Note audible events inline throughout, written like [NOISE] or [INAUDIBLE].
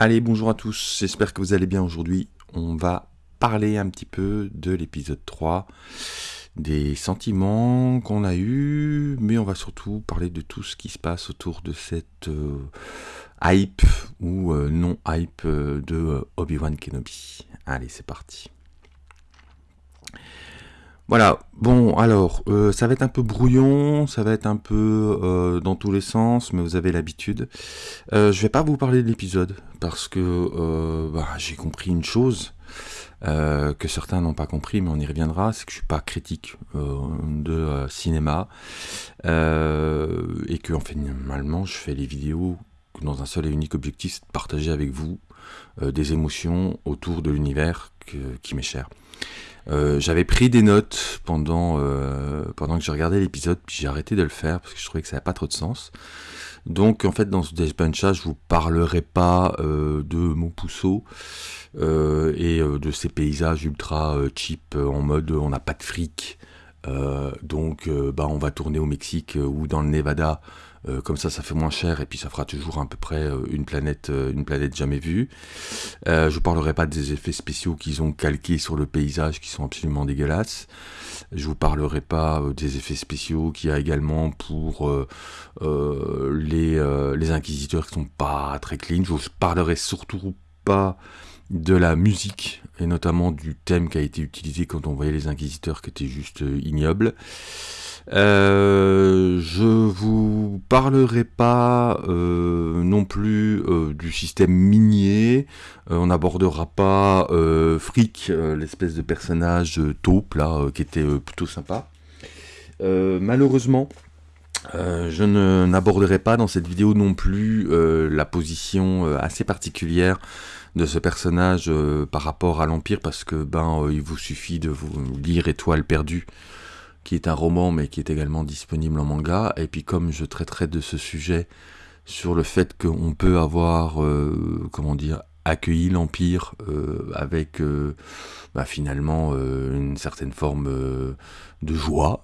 Allez, bonjour à tous, j'espère que vous allez bien aujourd'hui. On va parler un petit peu de l'épisode 3, des sentiments qu'on a eus, mais on va surtout parler de tout ce qui se passe autour de cette euh, hype ou euh, non-hype euh, de Obi-Wan Kenobi. Allez, c'est parti. Voilà, bon alors, euh, ça va être un peu brouillon, ça va être un peu euh, dans tous les sens, mais vous avez l'habitude. Euh, je vais pas vous parler de l'épisode, parce que euh, bah, j'ai compris une chose, que certains n'ont pas compris, mais on y reviendra, c'est que je suis pas critique de cinéma, et que en fait, normalement, je fais les vidéos dans un seul et unique objectif, c'est de partager avec vous des émotions autour de l'univers qui m'est cher. Euh, j'avais pris des notes pendant, euh, pendant que je regardais l'épisode, puis j'ai arrêté de le faire parce que je trouvais que ça n'avait pas trop de sens. Donc en fait dans ce Death Punch je vous parlerai pas euh, de mon pousseau et de ces paysages ultra cheap en mode on n'a pas de fric. donc bah, on va tourner au Mexique ou dans le Nevada euh, comme ça, ça fait moins cher et puis ça fera toujours à peu près euh, une planète, euh, une planète jamais vue. je ne parlerai pas des effets spéciaux qu'ils ont calqués sur le paysage qui sont absolument dégueulasses. Je vous parlerai pas des effets spéciaux qu'il y a également pour les, les inquisiteurs qui sont pas très clean. Je vous parlerai surtout pas de la musique et notamment du thème qui a été utilisé quand on voyait les inquisiteurs qui était juste ignoble. Euh, je vous parlerai pas euh, non plus euh, du système minier. on n'abordera pas Frick, l'espèce de personnage taupe là, qui était plutôt sympa. malheureusement, je n'aborderai pas dans cette vidéo non plus la position assez particulière de ce personnage par rapport à l'Empire parce que ben il vous suffit de vous lire Étoile perdue qui est un roman mais qui est également disponible en manga. Et puis comme je traiterai de ce sujet sur le fait qu'on peut avoir, euh, comment dire, accueilli l'Empire euh, avec euh, bah, finalement une certaine forme de joie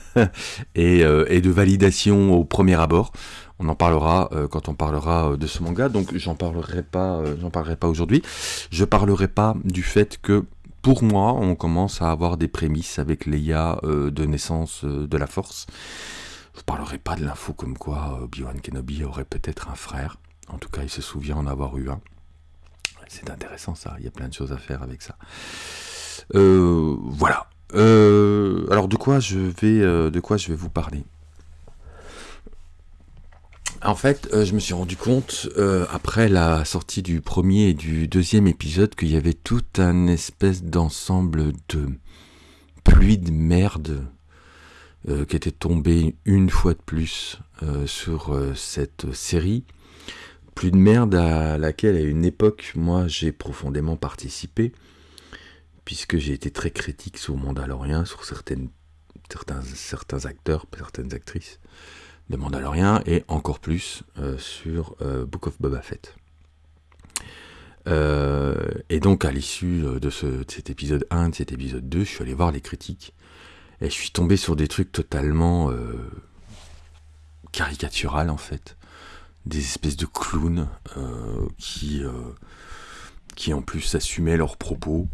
[LAUGHS] et, de validation au premier abord. On en parlera quand on parlera de ce manga, donc j'en parlerai pas, parlerai pas aujourd'hui. Je parlerai pas du fait que pour moi, on commence à avoir des prémices avec Leia euh, de naissance euh, de la Force. Je ne parlerai pas de l'info comme quoi euh, Obi-Wan Kenobi aurait peut-être un frère. En tout cas, il se souvient en avoir eu un. C'est intéressant ça, il y a plein de choses à faire avec ça. voilà. alors de quoi je vais, de quoi je vais vous parler? En fait, euh, je me suis rendu compte, euh, après la sortie du premier et du deuxième épisode, qu'il y avait tout un espèce d'ensemble de pluie de merde euh, qui était tombé une fois de plus sur cette série. Pluie de merde à laquelle, à une époque, moi, j'ai profondément participé, puisque j'ai été très critique sur Mandalorian, sur certains acteurs, certaines actrices de Mandalorian et encore plus euh, sur euh, Book of Boba Fett. Euh, et donc à l'issue de, cet épisode 1, de cet épisode 2, je suis allé voir les critiques et je suis tombé sur des trucs totalement caricatural en fait. Des espèces de clowns qui, qui en plus assumaient leurs propos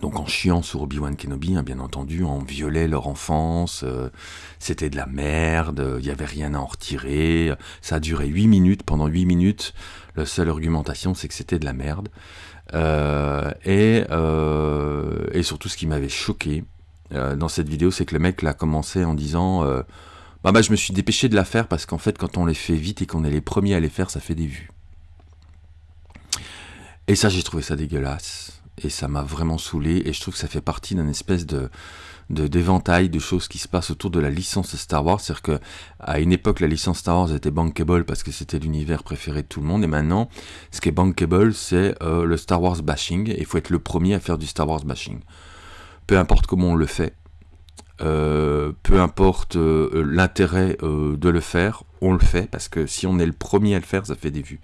donc en chiant sur Obi-Wan Kenobi, hein, bien entendu, on violait leur enfance, euh, c'était de la merde, il n'y avait rien à en retirer, ça a duré 8 minutes, pendant 8 minutes, la seule argumentation c'est que c'était de la merde. Euh, et, euh, et, surtout ce qui m'avait choqué dans cette vidéo, c'est que le mec l'a commencé en disant bah, bah je me suis dépêché de la faire parce qu'en fait quand on les fait vite et qu'on est les premiers à les faire, ça fait des vues. Et ça j'ai trouvé ça dégueulasse. Et ça m'a vraiment saoulé. Et je trouve que ça fait partie d'un espèce de d'éventail de, choses qui se passent autour de la licence Star Wars, c'est-à-dire que à une époque la licence Star Wars était bankable parce que c'était l'univers préféré de tout le monde. Et maintenant ce qui est bankable c'est euh, le Star Wars bashing. Et il faut être le premier à faire du Star Wars bashing. Peu importe comment on le fait, euh, peu importe euh, l'intérêt de le faire, on le fait parce que si on est le premier à le faire, ça fait des vues.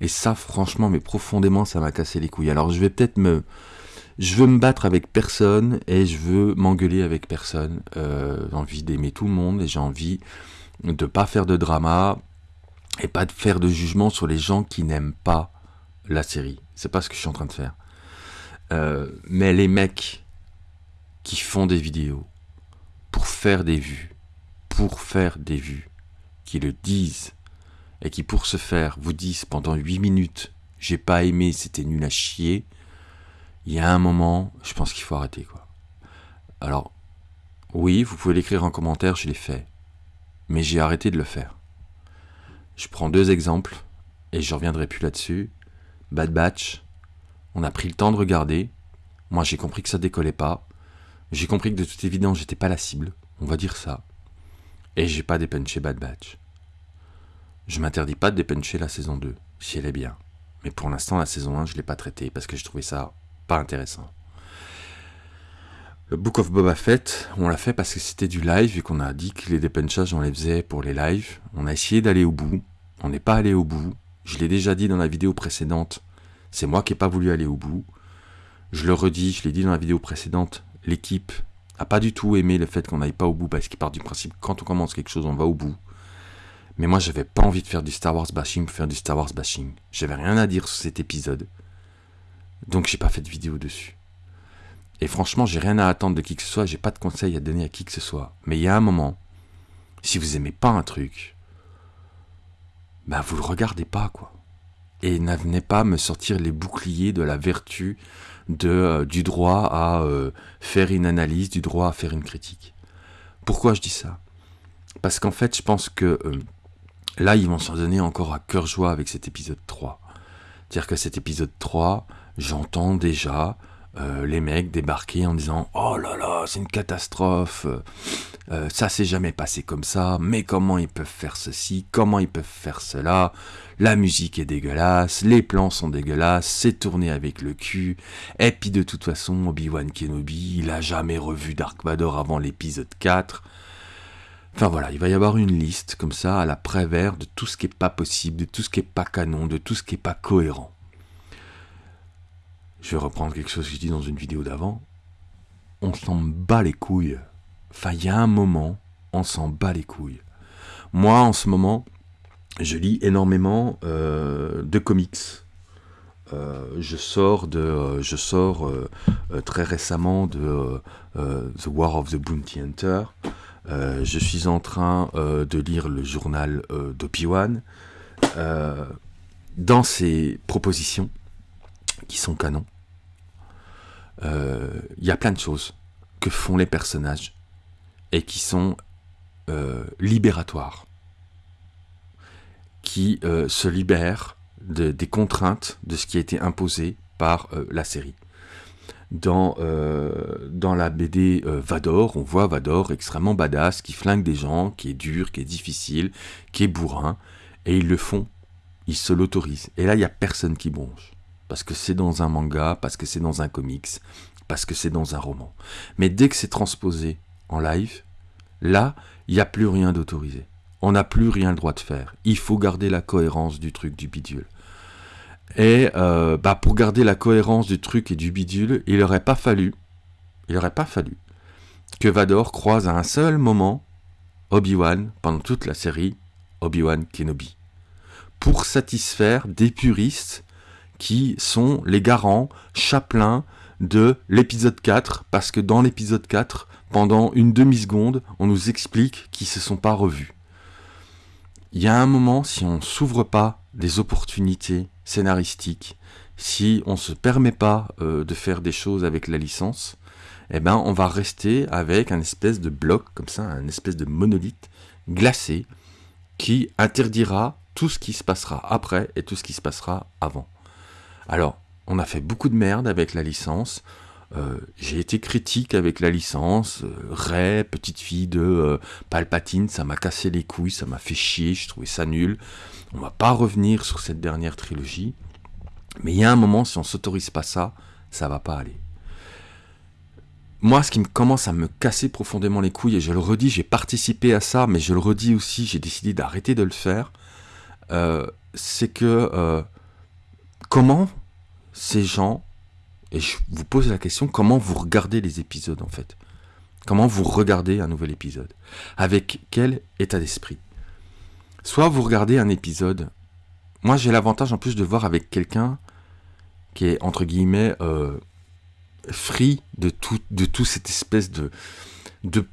Et ça, franchement, mais profondément, ça m'a cassé les couilles. Alors je vais peut-être me... Je veux me battre avec personne et je veux m'engueuler avec personne. Euh, j'ai envie d'aimer tout le monde et j'ai envie de pas faire de drama. et pas de faire de jugement sur les gens qui n'aiment pas la série. C'est pas ce que je suis en train de faire. Euh, mais les mecs qui font des vidéos faire des vues, pour faire des vues, qui le disent, et qui pour ce faire vous disent pendant 8 minutes j'ai pas aimé, c'était nul à chier, il y a un moment, je pense qu'il faut arrêter quoi. Alors, oui, vous pouvez l'écrire en commentaire, je l'ai fait. Mais j'ai arrêté de le faire. Je prends deux exemples, et je reviendrai plus là-dessus. Bad Batch, on a pris le temps de regarder. Moi, j'ai compris que ça décollait pas. J'ai compris que de toute évidence, j'étais pas la cible. On va dire ça. Et j'ai pas dépenché Bad Batch. Je m'interdis pas de dépencher la saison 2, si elle est bien. Mais pour l'instant, la saison 1, je l'ai pas traitée parce que je trouvais ça pas intéressant. Le Book of Boba Fett, on l'a fait parce que c'était du live et qu'on a dit que les dépenchages, on les faisait pour les lives. On a essayé d'aller au bout. On n'est pas allé au bout. Je l'ai déjà dit dans la vidéo précédente. C'est moi qui n'ai pas voulu aller au bout. Je le redis, je l'ai dit dans la vidéo précédente. L'équipe n'a pas du tout aimé le fait qu'on n'aille pas au bout parce qu'il part du principe quand on commence quelque chose, on va au bout. Mais moi, j'avais pas envie de faire du Star Wars bashing pour faire du Star Wars bashing. J'avais rien à dire sur cet épisode. Donc j'ai pas fait de vidéo dessus. Et franchement, j'ai rien à attendre de qui que ce soit, j'ai pas de conseils à donner à qui que ce soit. Mais il y a un moment, si vous aimez pas un truc, bah vous le regardez pas, quoi. Et n'venez pas me sortir les boucliers de la vertu euh, du droit à euh, faire une analyse, du droit à faire une critique. Pourquoi je dis ça? Parce qu'en fait, je pense que euh, là, ils vont s'en donner encore à cœur joie avec cet épisode 3. C'est-à-dire que cet épisode 3, j'entends déjà euh, les mecs débarquer en disant Oh là là, c'est une catastrophe, euh, ça s'est jamais passé comme ça, mais comment ils peuvent faire ceci, comment ils peuvent faire cela, la musique est dégueulasse, les plans sont dégueulasses, c'est tourné avec le cul, et puis de toute façon, Obi-Wan Kenobi, il a jamais revu Dark Vador avant l'épisode 4. Enfin voilà, il va y avoir une liste comme ça à la prévère de tout ce qui est pas possible, de tout ce qui est pas canon, de tout ce qui est pas cohérent je vais reprendre quelque chose que j'ai dit dans une vidéo d'avant, on s'en bat les couilles. Enfin, il y a un moment, on s'en bat les couilles. Moi, en ce moment, je lis énormément euh, de comics. Euh, je sors de, euh, je sors très récemment de The War of the Bounty Hunter. je suis en train de lire le journal d'Obi-Wan. dans ces propositions, qui sont canons. Il euh, y a plein de choses que font les personnages et qui sont euh, libératoires, qui euh, se libèrent des contraintes de ce qui a été imposé par la série. Dans, dans la BD Vador, on voit Vador extrêmement badass, qui flingue des gens, qui est dur, qui est difficile, qui est bourrin, et ils le font, ils se l'autorisent. Et là, il n'y a personne qui bronche parce que c'est dans un manga, parce que c'est dans un comics, parce que c'est dans un roman. Mais dès que c'est transposé en live, là, il n'y a plus rien d'autorisé. On n'a plus rien le droit de faire. Il faut garder la cohérence du truc du bidule. Et euh, bah pour garder la cohérence du truc et du bidule, il n'aurait pas fallu, il n'aurait pas fallu que Vador croise à un seul moment Obi-Wan pendant toute la série Obi-Wan Kenobi. Pour satisfaire des puristes qui sont les garants, chapelains de l'épisode 4, parce que dans l'épisode 4, pendant une demi-seconde, on nous explique qu'ils ne se sont pas revus. Il y a un moment, si on ne s'ouvre pas des opportunités scénaristiques, si on ne se permet pas euh, de faire des choses avec la licence, eh ben, on va rester avec un espèce de bloc, comme ça, un espèce de monolithe glacé, qui interdira tout ce qui se passera après et tout ce qui se passera avant. Alors, on a fait beaucoup de merde avec la licence. Euh, j'ai été critique avec la licence. Euh, Ray, petite fille de euh, Palpatine, ça m'a cassé les couilles, ça m'a fait chier, je trouvais ça nul. On va pas revenir sur cette dernière trilogie. Mais il y a un moment, si on s'autorise pas ça, ça va pas aller. Moi, ce qui me commence à me casser profondément les couilles, et je le redis, j'ai participé à ça, mais je le redis aussi, j'ai décidé d'arrêter de le faire, c'est que comment ces gens, et je vous pose la question, comment vous regardez les épisodes en fait? Comment vous regardez un nouvel épisode? Avec quel état d'esprit? Soit vous regardez un épisode. Moi, j'ai l'avantage en plus de voir avec quelqu'un qui est entre guillemets euh, free de tout, de tout cette espèce de,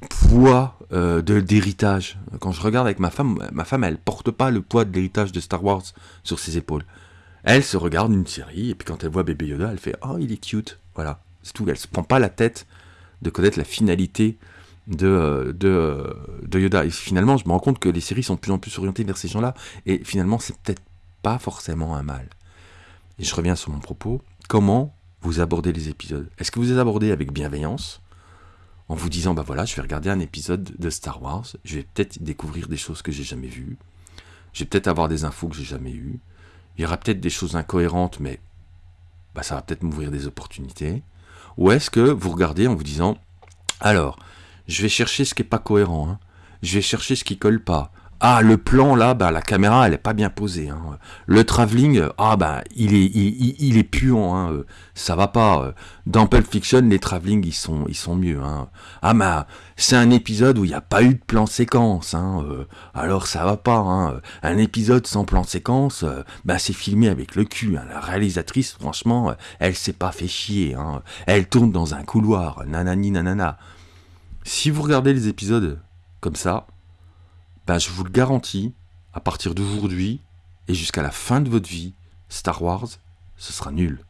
poids euh, de d'héritage. Quand je regarde avec ma femme, ma femme, elle porte pas le poids de l'héritage de Star Wars sur ses épaules. Elle se regarde une série et puis quand elle voit bébé Yoda, elle fait oh il est cute, voilà, c'est tout. Elle se prend pas la tête de connaître la finalité de, euh, de, euh, de Yoda. Et finalement, je me rends compte que les séries sont de plus en plus orientées vers ces gens-là et finalement, c'est peut-être pas forcément un mal. Et je reviens sur mon propos. Comment vous abordez les épisodes? Est-ce que vous les abordez avec bienveillance? En vous disant bah voilà, je vais regarder un épisode de Star Wars, je vais peut-être découvrir des choses que j'ai jamais vues, je vais peut-être avoir des infos que j'ai jamais eues, il y aura peut-être des choses incohérentes, mais bah, ça va peut-être m'ouvrir des opportunités. Ou est-ce que vous regardez en vous disant alors, je vais chercher ce qui est pas cohérent, hein. je vais chercher ce qui colle pas, ah, le plan là, bah, la caméra elle est pas bien posée. Hein. Le travelling, ah bah il est, il, est puant, hein. ça va pas. Dans Pulp Fiction, les travelling ils sont, ils sont mieux. Hein. Ah bah c'est un épisode où il n'y a pas eu de plan séquence, hein. alors ça va pas. Un épisode sans plan séquence, bah c'est filmé avec le cul. La réalisatrice, franchement, elle s'est pas fait chier. Elle tourne dans un couloir, nanani nanana. Si vous regardez les épisodes comme ça, ben, je vous le garantis, à partir d'aujourd'hui et jusqu'à la fin de votre vie, Star Wars, ce sera nul.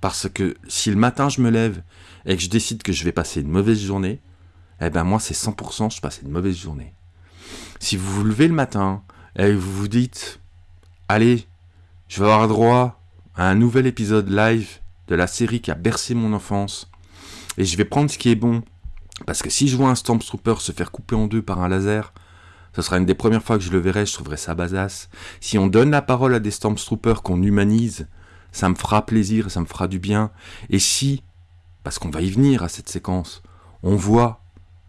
Parce que si le matin je me lève et que je décide que je vais passer une mauvaise journée, eh ben moi c'est 100% je passe une mauvaise journée. Si vous vous levez le matin et vous vous dites, allez, je vais avoir droit à un nouvel épisode live de la série qui a bercé mon enfance, et je vais prendre ce qui est bon parce que si je vois un Stormtrooper se faire couper en deux par un laser, ce sera une des premières fois que je le verrai, je trouverai ça basasse. Si on donne la parole à des Stormtroopers qu'on humanise, ça me fera plaisir, ça me fera du bien. Et si, parce qu'on va y venir à cette séquence, on voit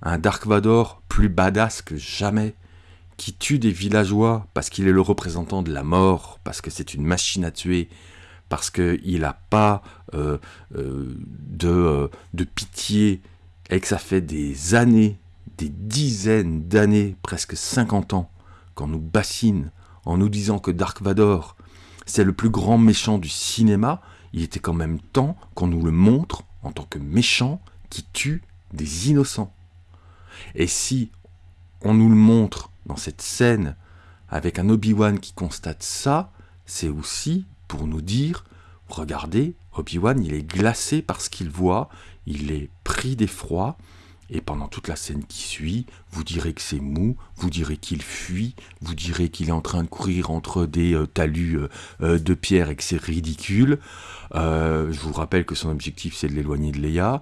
un Dark Vador plus badass que jamais, qui tue des villageois parce qu'il est le représentant de la mort, parce que c'est une machine à tuer, parce qu'il n'a pas euh, euh, de, euh, de pitié et que ça fait des années, des dizaines d'années, presque 50 ans, qu'on nous bassine en nous disant que Dark Vador, c'est le plus grand méchant du cinéma, il était quand même temps qu'on nous le montre en tant que méchant qui tue des innocents. Et si on nous le montre dans cette scène avec un Obi-Wan qui constate ça, c'est aussi pour nous dire, regardez, Obi-Wan, il est glacé par ce qu'il voit, il est pris d'effroi, et pendant toute la scène qui suit, vous direz que c'est mou, vous direz qu'il fuit, vous direz qu'il est en train de courir entre des euh, talus euh, euh, de pierre et que c'est ridicule. je vous rappelle que son objectif c'est de l'éloigner de Leia.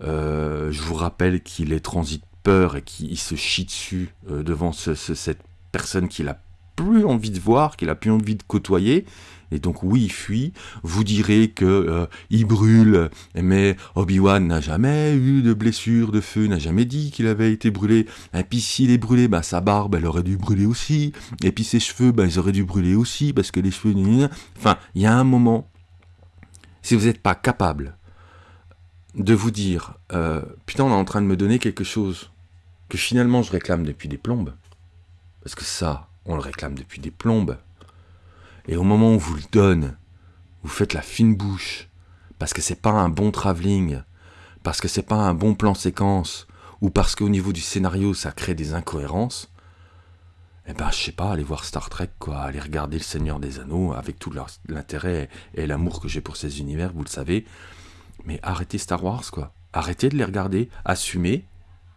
je vous rappelle qu'il est transit peur et qu'il se chie dessus devant cette personne qu'il a plus envie de voir, qu'il a plus envie de côtoyer. Et donc oui, il fuit. Vous direz que euh, il brûle, mais Obi-Wan n'a jamais eu de blessure de feu, n'a jamais dit qu'il avait été brûlé. Et puis s'il est brûlé, bah, sa barbe, elle aurait dû brûler aussi. Et puis ses cheveux, bah, ils auraient dû brûler aussi, parce que les cheveux... Enfin, il y a un moment, si vous n'êtes pas capable de vous dire, euh, putain, on est en train de me donner quelque chose que finalement je réclame depuis des plombes, parce que ça, on le réclame depuis des plombes, et au moment où vous le donne, vous faites la fine bouche, parce que c'est pas un bon travelling, parce que c'est pas un bon plan séquence, ou parce qu'au niveau du scénario ça crée des incohérences, eh ben je sais pas, allez voir Star Trek, quoi, allez regarder Le Seigneur des Anneaux, avec tout l'intérêt et l'amour que j'ai pour ces univers, vous le savez, mais arrêtez Star Wars, quoi. Arrêtez de les regarder, assumez,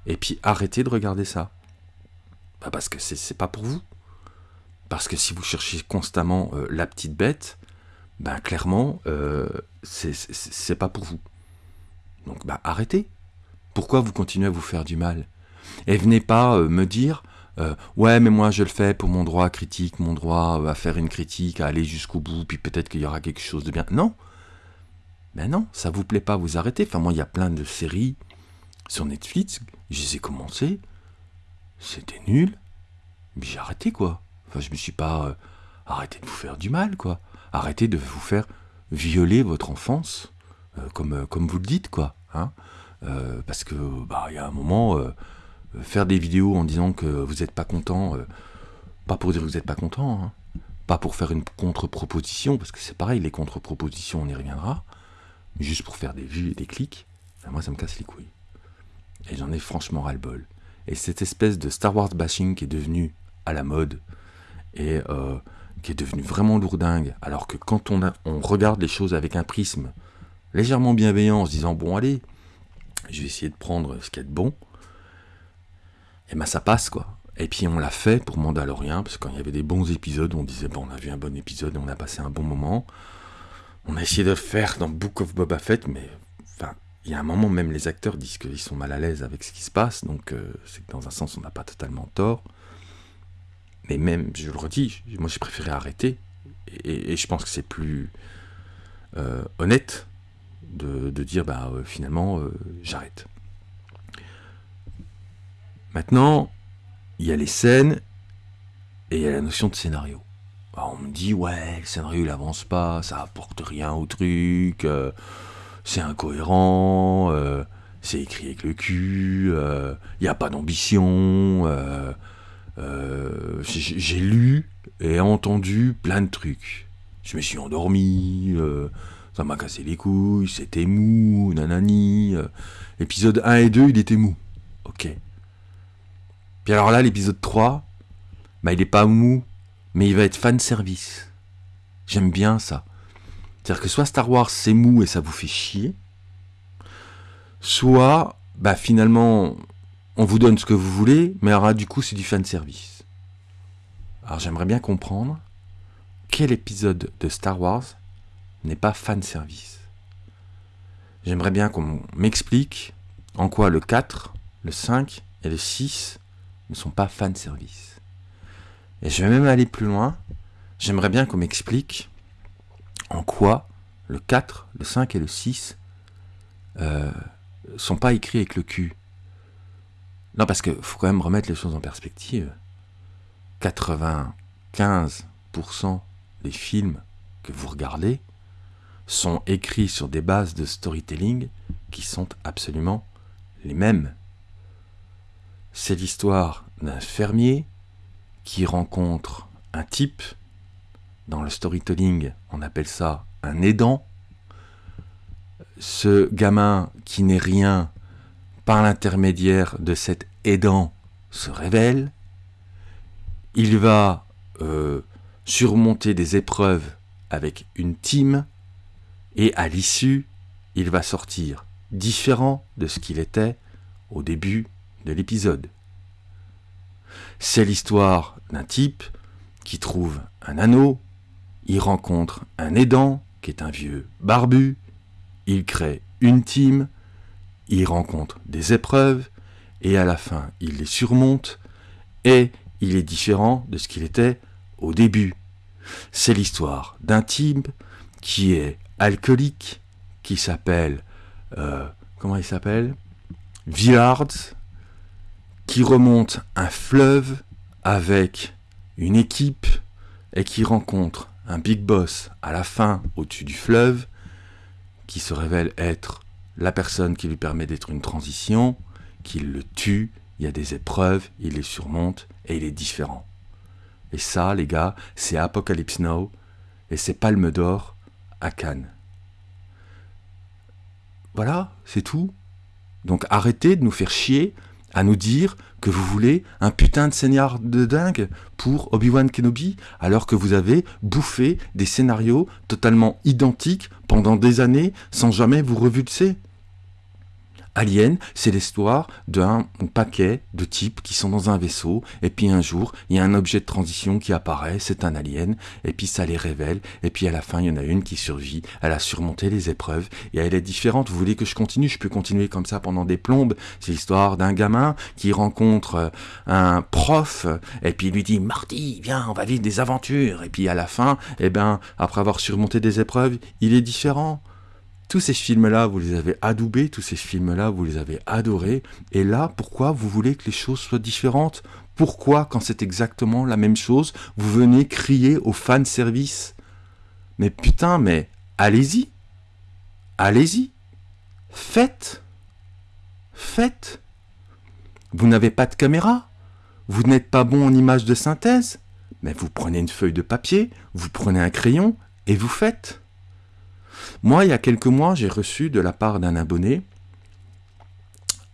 et puis arrêtez de regarder ça. Bah parce que c'est pas pour vous. Parce que si vous cherchez constamment euh, la petite bête, ben clairement, euh, c'est pas pour vous. Donc ben, arrêtez. Pourquoi vous continuez à vous faire du mal? Et venez pas euh, me dire ouais mais moi je le fais pour mon droit critique, mon droit à faire une critique, à aller jusqu'au bout, puis peut-être qu'il y aura quelque chose de bien. Non. Ben non, ça vous plaît pas, vous arrêtez. Enfin moi il y a plein de séries sur Netflix, je les ai commencées, c'était nul, mais j'ai arrêté quoi. Enfin, je me suis pas euh, arrêté de vous faire du mal, quoi. Arrêtez de vous faire violer votre enfance, euh, comme, euh, comme vous le dites, quoi. Hein parce que, bah, il y a un moment, faire des vidéos en disant que vous n'êtes pas content Pas pour dire que vous n'êtes pas content, hein. pas pour faire une contre-proposition, parce que c'est pareil, les contre-propositions, on y reviendra, juste pour faire des vues et des clics, ben, moi ça me casse les couilles. Et j'en ai franchement ras-le-bol. Et cette espèce de Star Wars bashing qui est devenu à la mode, et euh, qui est devenu vraiment lourdingue, alors que quand on, regarde les choses avec un prisme légèrement bienveillant, en se disant, bon allez, je vais essayer de prendre ce qui est de bon, et ben ça passe quoi. Et puis on l'a fait pour Mandalorian, parce que quand il y avait des bons épisodes, on disait bon on a vu un bon épisode, on a passé un bon moment. On a essayé de le faire dans Book of Boba Fett, mais enfin, il y a un moment même les acteurs disent qu'ils sont mal à l'aise avec ce qui se passe, donc euh, c'est dans un sens on n'a pas totalement tort. Mais même, je le redis, moi j'ai préféré arrêter, et, je pense que c'est plus euh, honnête de, dire bah euh, finalement j'arrête. Maintenant, il y a les scènes et il y a la notion de scénario. on me dit, ouais, le scénario il avance pas, ça apporte rien au truc, euh, c'est incohérent, euh, c'est écrit avec le cul, euh, il n'y a pas d'ambition. J'ai lu et entendu plein de trucs. Je me suis endormi, ça m'a cassé les couilles, c'était mou, nanani. épisode 1 et 2, il était mou. Ok. Puis alors là, l'épisode 3, bah, il est pas mou, mais il va être fan service. J'aime bien ça. C'est-à-dire que soit Star Wars c'est mou et ça vous fait chier, soit bah finalement on vous donne ce que vous voulez, mais alors du coup c'est du fan service. Alors j'aimerais bien comprendre quel épisode de Star Wars n'est pas fan service. J'aimerais bien qu'on m'explique en quoi le 4, le 5 et le 6 ne sont pas fan service. Et je vais même aller plus loin. J'aimerais bien qu'on m'explique en quoi le 4, le 5 et le 6 euh, sont pas écrits avec le cul. Non, parce qu'il faut quand même remettre les choses en perspective. 95% des films que vous regardez sont écrits sur des bases de storytelling qui sont absolument les mêmes. C'est l'histoire d'un fermier qui rencontre un type. Dans le storytelling, on appelle ça un aidant. Ce gamin qui n'est rien par l'intermédiaire de cet aidant se révèle. Il va euh, surmonter des épreuves avec une team et à l'issue, il va sortir différent de ce qu'il était au début de l'épisode. C'est l'histoire d'un type qui trouve un anneau, il rencontre un aidant qui est un vieux barbu, il crée une team, il rencontre des épreuves, et à la fin il les surmonte, et il est différent de ce qu'il était au début. C'est l'histoire d'un type qui est alcoolique, qui s'appelle... Euh, comment il s'appelle? Villard, qui remonte un fleuve avec une équipe et qui rencontre un big boss à la fin au-dessus du fleuve qui se révèle être la personne qui lui permet d'être une transition, qui le tue, il y a des épreuves, il les surmonte et il est différent. Et ça, les gars, c'est Apocalypse Now et c'est Palme d'Or à Cannes. Voilà, c'est tout. Donc arrêtez de nous faire chier à nous dire que vous voulez un putain de scénario de dingue pour Obi-Wan Kenobi, alors que vous avez bouffé des scénarios totalement identiques pendant des années sans jamais vous revulser. Alien, c'est l'histoire d'un paquet de types qui sont dans un vaisseau, et puis un jour, il y a un objet de transition qui apparaît, c'est un alien, et puis ça les révèle, et puis à la fin, il y en a une qui survit, elle a surmonté les épreuves, et elle est différente. Vous voulez que je continue? Je peux continuer comme ça pendant des plombes. C'est l'histoire d'un gamin qui rencontre euh, un prof, et puis il lui dit, Marty, viens, on va vivre des aventures, et puis à la fin, eh ben, après avoir surmonté des épreuves, il est différent. Tous ces films-là, vous les avez adoubés, tous ces films-là, vous les avez adorés. Et là, pourquoi vous voulez que les choses soient différentes? Pourquoi, quand c'est exactement la même chose, vous venez crier au fan service Mais putain, mais allez-y. Allez-y. Faites. Faites. Vous n'avez pas de caméra. Vous n'êtes pas bon en image de synthèse. Mais vous prenez une feuille de papier, vous prenez un crayon et vous faites. Moi, il y a quelques mois, j'ai reçu de la part d'un abonné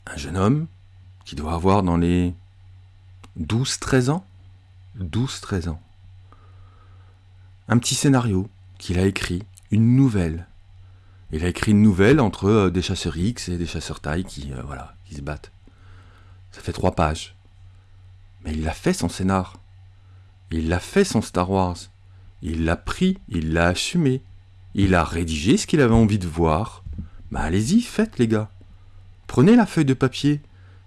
un jeune homme qui doit avoir dans les 12-13 ans. 12-13 ans. Un petit scénario qu'il a écrit, une nouvelle. Il a écrit une nouvelle entre euh, des chasseurs X et des chasseurs taille qui, euh, voilà, qui se battent. Ça fait trois pages. Mais il l'a fait son scénar. Il l'a fait son Star Wars. Il l'a pris, il l'a assumé. Il a rédigé ce qu'il avait envie de voir. Bah allez-y, faites les gars. Prenez la feuille de papier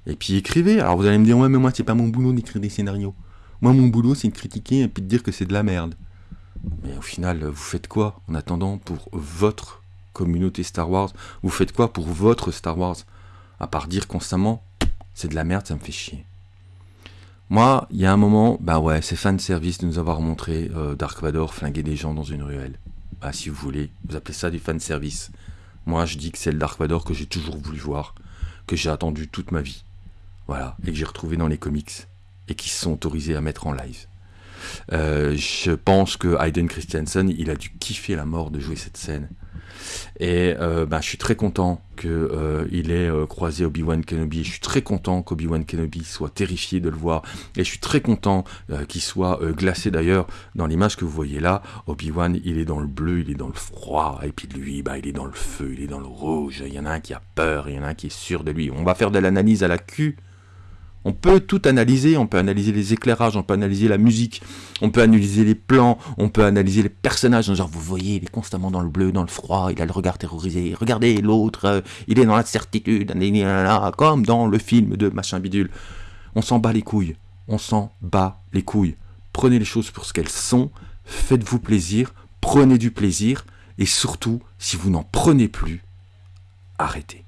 et puis écrivez. Alors vous allez me dire, ouais mais moi c'est pas mon boulot d'écrire des scénarios. Moi mon boulot c'est de critiquer et puis de dire que c'est de la merde. Mais au final, vous faites quoi en attendant pour votre communauté Star Wars? Vous faites quoi pour votre Star Wars? À part dire constamment, c'est de la merde, ça me fait chier. Moi, il y a un moment, bah ouais, c'est fan service de nous avoir montré euh, Dark Vador flinguer des gens dans une ruelle. Bah si vous voulez, vous appelez ça du fan service. Moi, je dis que c'est le Dark Vador que j'ai toujours voulu voir, que j'ai attendu toute ma vie. Voilà, et que j'ai retrouvé dans les comics, et qui se sont autorisés à mettre en live. Euh, je pense que Hayden Christensen, il a dû kiffer la mort de jouer cette scène. Et euh, ben, je suis très content qu'il euh, ait euh, croisé Obi-Wan Kenobi. Je suis très content qu'Obi-Wan Kenobi soit terrifié de le voir. Et je suis très content qu'il soit glacé d'ailleurs. Dans l'image que vous voyez là, Obi-Wan, il est dans le bleu, il est dans le froid. Et puis lui, bah, il est dans le feu, il est dans le rouge. Il y en a un qui a peur, il y en a un qui est sûr de lui. On va faire de l'analyse à la cul on peut tout analyser, on peut analyser les éclairages, on peut analyser la musique, on peut analyser les plans, on peut analyser les personnages. Genre, vous voyez, il est constamment dans le bleu, dans le froid, il a le regard terrorisé. Regardez l'autre, euh, il est dans l'incertitude, comme dans le film de machin bidule. On s'en bat les couilles. On s'en bat les couilles. Prenez les choses pour ce qu'elles sont, faites-vous plaisir, prenez du plaisir, et surtout, si vous n'en prenez plus, arrêtez.